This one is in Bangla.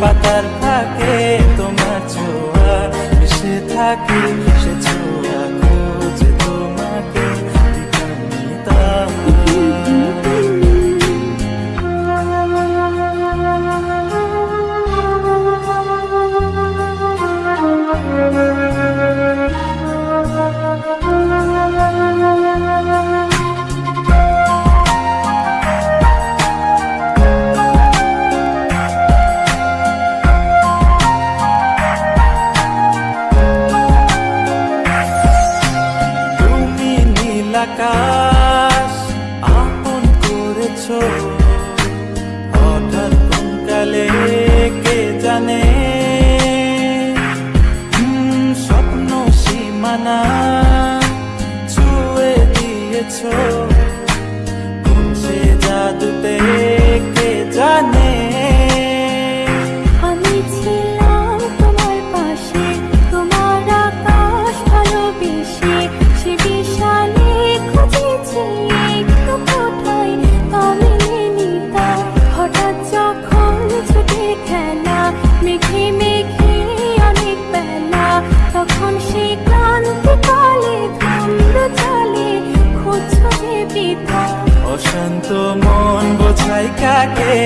পাতার থাকে তোমার ছোঁয়া মিশে থাকি। আকাশ আপন করেছ। হঠাৎ কোনকালে কে জানে? স্বপ্ন সীমানা ছুঁয়ে দিয়েছ। কোন সে জাদুতে কে জানে? অশান্ত মন বোঝায় কাকে?